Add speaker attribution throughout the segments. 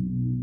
Speaker 1: thank you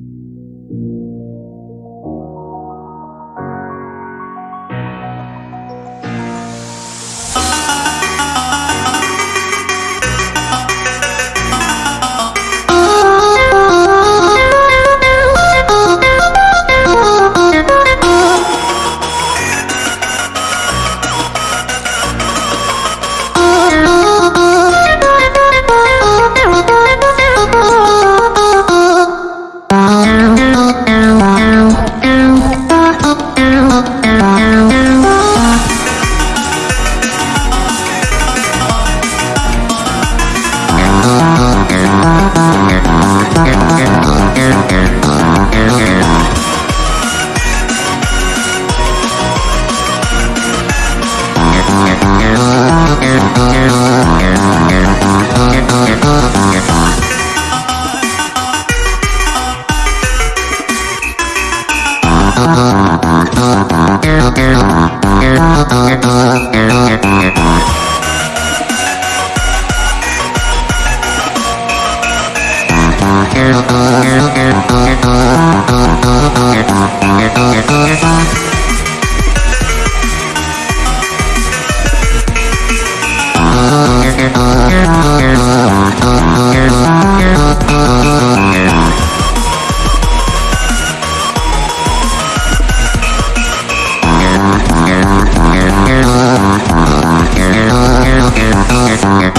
Speaker 2: Oh, far, far.